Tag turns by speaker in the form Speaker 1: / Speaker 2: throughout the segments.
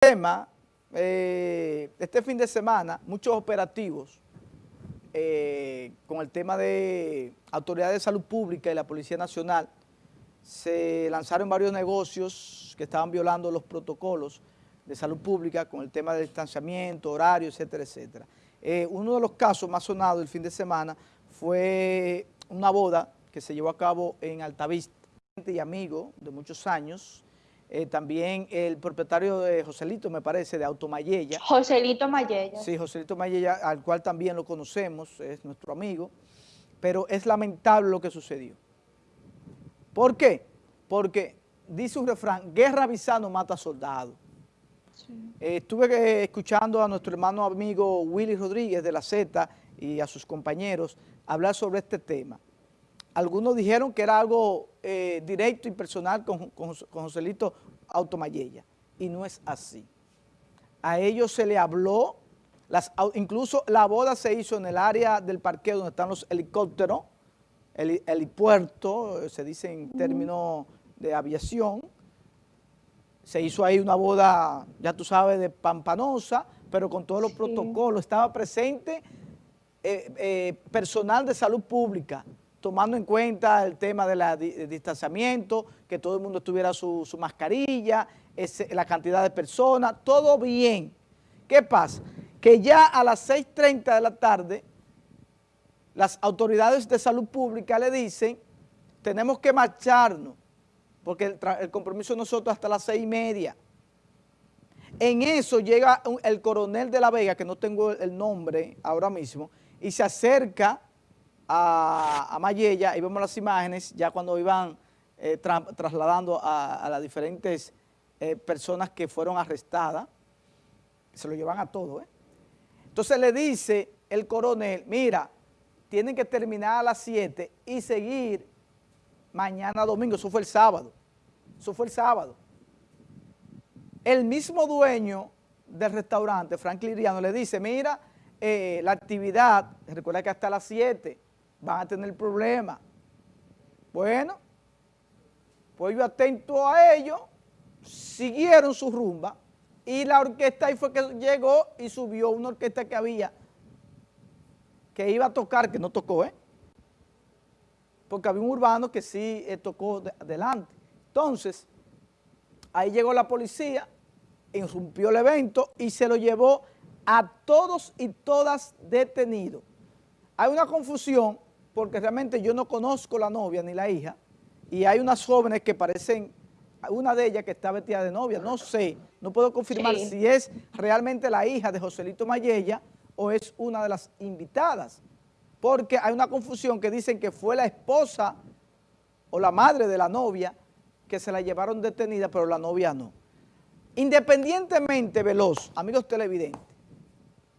Speaker 1: tema, eh, este fin de semana, muchos operativos eh, con el tema de autoridades de salud pública y la Policía Nacional, se lanzaron varios negocios que estaban violando los protocolos de salud pública con el tema del distanciamiento, horario, etcétera, etcétera. Eh, uno de los casos más sonados el fin de semana fue una boda que se llevó a cabo en Altavista, y amigo de muchos años, eh, también el propietario de Joselito, me parece, de Automayella.
Speaker 2: Joselito Mayella.
Speaker 1: Sí, Joselito Mayella, al cual también lo conocemos, es nuestro amigo, pero es lamentable lo que sucedió. ¿Por qué? Porque dice un refrán, guerra avisando mata soldado. Eh, estuve escuchando a nuestro hermano amigo Willy Rodríguez de la Z y a sus compañeros hablar sobre este tema. Algunos dijeron que era algo eh, directo y personal con, con, Joselito Automayella, y no es así. A ellos se le habló, las, incluso la boda se hizo en el área del parqueo donde están los helicópteros, el helipuerto, se dice en términos de aviación, se hizo ahí una boda, ya tú sabes, de pampanosa, pero con todos los protocolos, estaba presente eh, eh, personal de salud pública, tomando en cuenta el tema del distanciamiento, que todo el mundo tuviera su, mascarilla, la cantidad de personas, todo bien. ¿Qué pasa? Que ya a las 6.30 de la tarde, las autoridades de salud pública le dicen, tenemos que marcharnos, porque el, compromiso de nosotros hasta las seis y media. En eso llega el coronel de la Vega, que no tengo el nombre ahora mismo, y se acerca a, Mayella y vemos las imágenes ya cuando iban eh, trasladando a, las diferentes eh, personas que fueron arrestadas, se lo llevan a todo, ¿eh? Entonces le dice el coronel, mira, tienen que terminar a las 7 y seguir mañana domingo, eso fue el sábado, eso fue el sábado. El mismo dueño del restaurante, Franklin Liriano, le dice, mira, la actividad, recuerda que hasta las 7, van a tener problemas. Bueno, pues yo atento a ellos, siguieron su rumba y la orquesta ahí fue que llegó y subió una orquesta que había que iba a tocar, que no tocó, ¿eh? Porque había un urbano que sí eh, tocó adelante. Entonces, ahí llegó la policía, irrumpió el evento y se lo llevó a todos y todas detenidos. Hay una confusión porque realmente yo no conozco la novia ni la hija, y hay unas jóvenes que parecen, una de ellas que está vestida de novia, no sé, no puedo confirmar si es realmente la hija de Joselito Mayella o es una de las invitadas, porque hay una confusión que dicen que fue la esposa o la madre de la novia que se la llevaron detenida, pero la novia no. Independientemente, Veloz, amigos televidentes,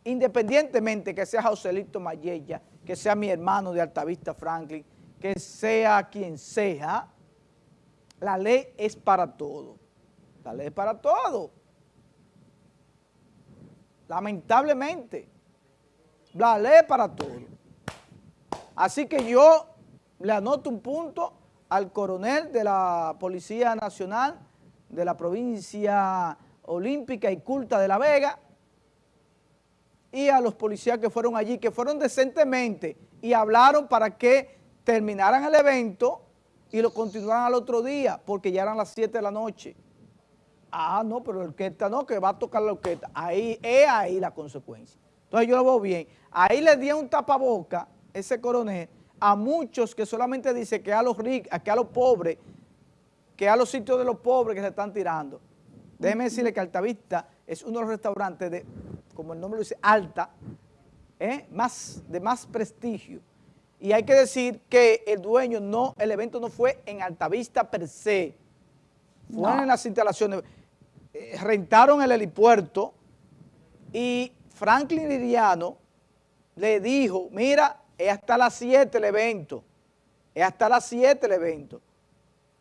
Speaker 1: independientemente que sea Joselito Mayella, que sea mi hermano de Altavista Franklin, que sea quien sea, la ley es para todo. La ley es para todo. Lamentablemente, la ley es para todo. Así que yo le anoto un punto al coronel de la Policía Nacional de la provincia olímpica y culta de La Vega, y a los policías que fueron allí, que fueron decentemente y hablaron para que terminaran el evento y lo continuaran al otro día, porque ya eran las 7 de la noche. Ah, no, pero la orquesta no, que va a tocar la orquesta. Ahí es ahí la consecuencia. Entonces yo lo veo bien. Ahí le di un tapaboca, ese coronel, a muchos que solamente dice que a los ricos, que a los pobres, que a los sitios de los pobres que se están tirando. Déjeme decirle que Altavista es uno de los restaurantes de como el nombre lo dice, alta, ¿eh? más, de más prestigio. Y hay que decir que el dueño no, el evento no fue en Altavista per se, fue en las instalaciones, eh, rentaron el helipuerto y Franklin Liriano le dijo, mira, es hasta las 7 el evento, es hasta las 7 el evento,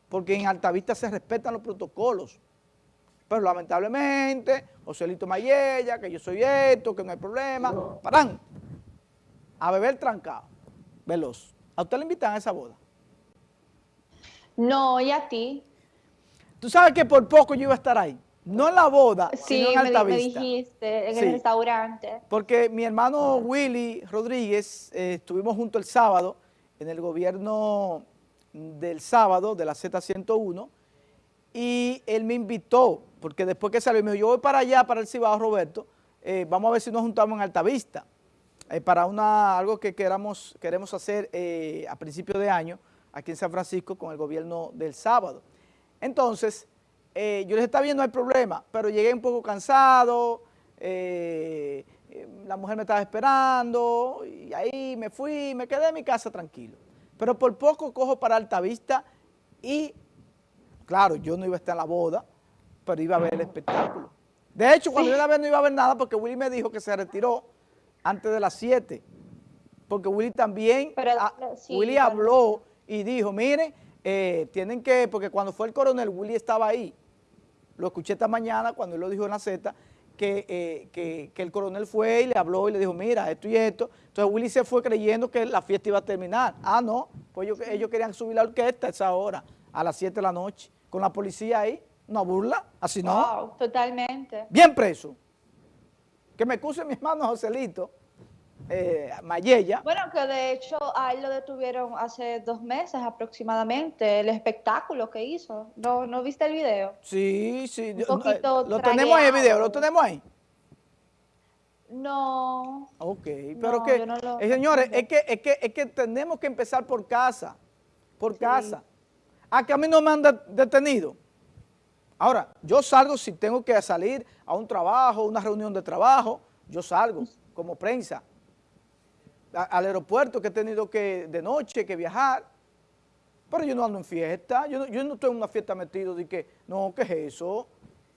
Speaker 1: porque en Altavista se respetan los protocolos. Pero lamentablemente, Joselito Mayella, que yo soy esto, que no hay problema, paran a beber trancado, veloz. ¿A usted le invitan a esa boda?
Speaker 2: No, y a ti.
Speaker 1: Tú sabes que por poco yo iba a estar ahí. No en la boda,
Speaker 2: Sí,
Speaker 1: sino en
Speaker 2: me
Speaker 1: Altavista.
Speaker 2: dijiste, en
Speaker 1: Sí.
Speaker 2: el restaurante.
Speaker 1: Porque mi hermano Willy Rodríguez, eh, estuvimos juntos el sábado en el gobierno del sábado de la Z101 y él me invitó, porque después que salió, me dijo, yo voy para allá, para el Cibao, Roberto, eh, vamos a ver si nos juntamos en Altavista, eh, para una, algo que queramos, queremos hacer eh, a principio de año aquí en San Francisco con el gobierno del sábado. Entonces, eh, yo les estaba viendo, no hay problema, pero llegué un poco cansado, la mujer me estaba esperando y ahí me fui, me quedé en mi casa tranquilo. Pero por poco cojo para Altavista y, claro, yo no iba a estar en la boda, pero iba a ver el espectáculo. De hecho, cuando yo la vez no iba a ver nada porque Willy me dijo que se retiró antes de las 7, porque Willy también,
Speaker 2: Pero, sí,
Speaker 1: Willy habló y dijo, miren, eh, tienen que, porque cuando fue el coronel, Willy estaba ahí, lo escuché esta mañana cuando él lo dijo en la Z, que, eh, que, que el coronel fue y le habló y le dijo, mira, esto y esto. Entonces Willy se fue creyendo que la fiesta iba a terminar. Ah, no, pues ellos, ellos querían subir la orquesta a esa hora, a las 7 de la noche, con la policía ahí, una burla, así no.
Speaker 2: Wow, totalmente.
Speaker 1: Bien preso. Que me excuse mi hermano Joselito, eh, Mayella,
Speaker 2: Bueno, que de hecho a él lo detuvieron hace dos meses aproximadamente, el espectáculo que hizo. ¿No, no viste el video?
Speaker 1: sí, sí,
Speaker 2: Un poquito
Speaker 1: eh, lo tenemos ahí el video, lo tenemos ahí.
Speaker 2: No.
Speaker 1: Ok, pero
Speaker 2: No,
Speaker 1: que,
Speaker 2: no lo-
Speaker 1: eh, señores, es que, es, que, es que tenemos que empezar por casa, por casa. A que a mí no me han de- detenido. Ahora, yo salgo si tengo que salir a un trabajo, una reunión de trabajo, yo salgo como prensa. Al aeropuerto que he tenido que de noche que viajar, pero yo no ando en fiesta, yo no, yo no estoy en una fiesta metido de que, no, ¿qué es eso?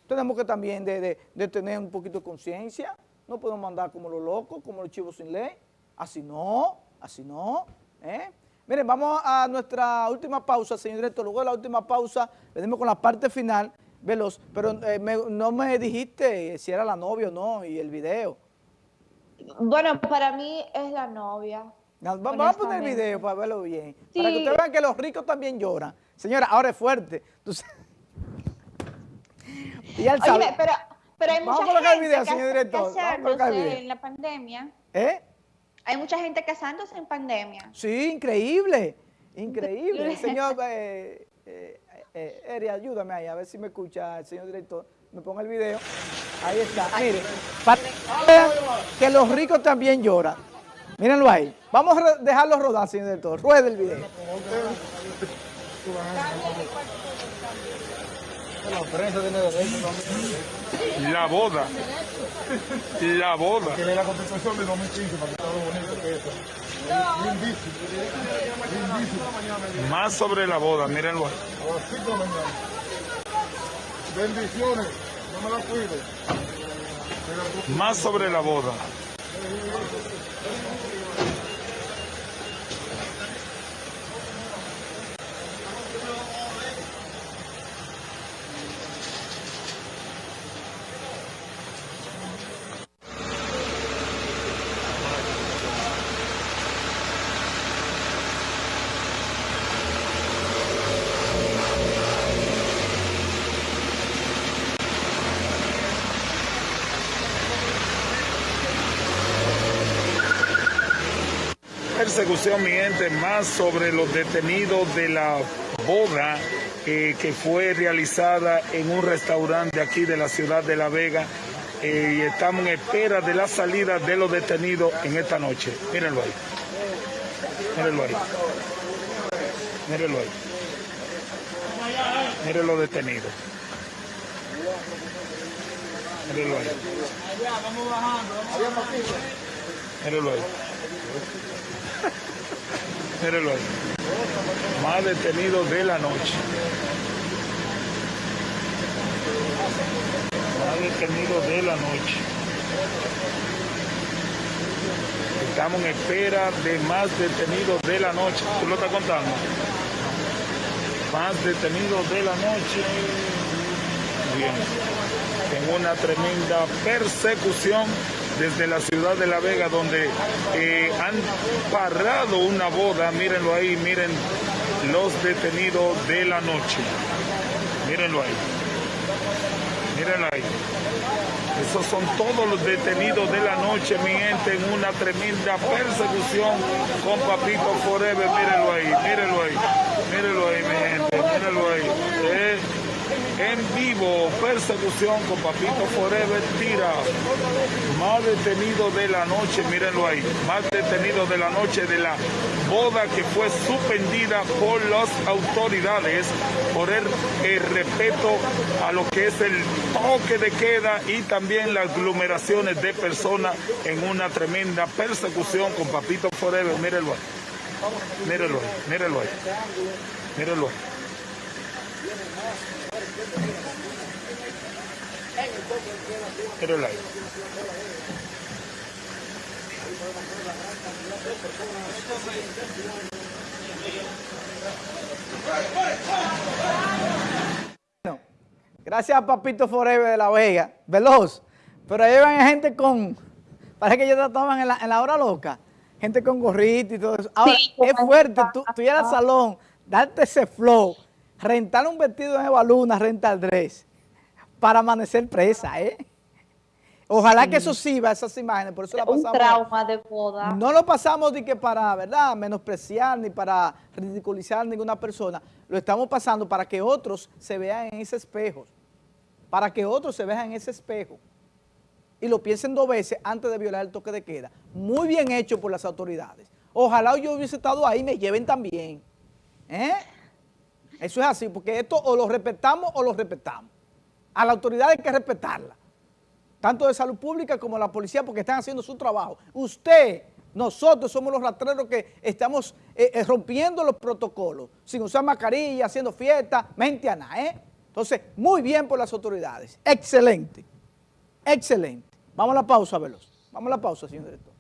Speaker 1: Tenemos que también de, de- de tener un poquito de conciencia, no podemos andar como los locos, como los chivos sin ley, así no, así no, ¿eh? Miren, vamos a nuestra última pausa, señor director, luego de la última pausa venimos con la parte final, veloz, pero eh, me- no me dijiste si era la novia o no y el video.
Speaker 2: Bueno, para mí es la novia.
Speaker 1: No, va- Vamos a poner el video para verlo bien. Para que ustedes vean que los ricos también lloran. Señora, ahora es fuerte. Sa- y sabe.
Speaker 2: Oye, pero, pero hay
Speaker 1: Vamos a
Speaker 2: mucha
Speaker 1: colocar el video, señor director, vamos a colocar el
Speaker 2: casándose
Speaker 1: video.
Speaker 2: en la pandemia.
Speaker 1: ¿Eh?
Speaker 2: Hay mucha gente casándose en pandemia.
Speaker 1: Sí, increíble. Increíble. Señor, eh, eh, eh, Eri, ayúdame ahí, a ver si me escucha el señor director. Me ponga el video. Ahí está. Mire, para que los ricos también lloran. Mírenlo ahí. Vamos a dejarlo rodar, señor director. Ruede el video.
Speaker 3: La boda. La boda.
Speaker 4: que la constitución de 2015 para que todo bonito que eso.
Speaker 3: Más sobre la boda, mírenlo. ahí.
Speaker 4: A las 5 de la mañana. Bendiciones. No me la cuide.
Speaker 3: Más sobre la boda. Persecución, mi gente, más sobre los detenidos de la boda eh, que fue realizada en un restaurante aquí de la ciudad de La Vega. Eh, y estamos en espera de la salida de los detenidos en esta noche. Mírenlo ahí. Mírenlo ahí. Mírenlo ahí. Miren los detenidos. Mírenlo ahí. Mírenlo ahí. Mírenlo. Más detenidos de la noche. Más detenidos de la noche. Estamos en espera de más detenidos de la noche. ¿Tú lo estás contando? Más detenidos de la noche. Bien. En una tremenda persecución desde la ciudad de La Vega, donde eh, han parado una boda. Mírenlo ahí, miren los detenidos de la noche. Mírenlo ahí. mírenlo ahí. Esos son todos los detenidos de la noche, mi gente, en una tremenda persecución con Papito Forever. Mírenlo ahí, mírenlo ahí, mírenlo ahí, mi gente, mírenlo ahí. Eh, en vivo, persecución con Papito Forever, tira. Más detenido de la noche, mírenlo ahí. Más detenido de la noche de la boda que fue suspendida por las autoridades por el, respeto a lo que es el toque de queda y también las aglomeraciones de personas en una tremenda persecución con Papito Forever. Mírenlo ahí. Mírenlo ahí, mírenlo ahí. Mírenlo ahí. Mírenlo ahí.
Speaker 1: Bueno, gracias a Papito Forever de La Vega, veloz, pero ahí van gente con, parece que ellos estaban en la, en la hora loca, gente con gorrito y todo eso. Ahora,
Speaker 2: Sí,
Speaker 1: es fuerte, tú, tú ir al salón, darte ese flow, rentar un vestido de baluna, rentar dress, para amanecer presa, ¿eh? Ojalá que eso sirva, esas imágenes, por eso la
Speaker 2: Un
Speaker 1: pasamos.
Speaker 2: trauma de boda.
Speaker 1: No lo pasamos de que para, ¿verdad?, menospreciar ni para ridiculizar ninguna persona. Lo estamos pasando para que otros se vean en ese espejo. Para que otros se vean en ese espejo. Y lo piensen dos veces antes de violar el toque de queda. Muy bien hecho por las autoridades. Ojalá yo hubiese estado ahí y me lleven también. ¿Eh? Eso es así, porque esto o lo respetamos o lo respetamos. A la autoridad hay que respetarla tanto de salud pública como la policía, porque están haciendo su trabajo. Usted, nosotros somos los rastreros que estamos eh, eh, rompiendo los protocolos, sin usar mascarilla, haciendo fiesta, mente a nada, ¿eh? Entonces, muy bien por las autoridades. Excelente, excelente. Vamos a la pausa, Veloz. Vamos a la pausa, señor director.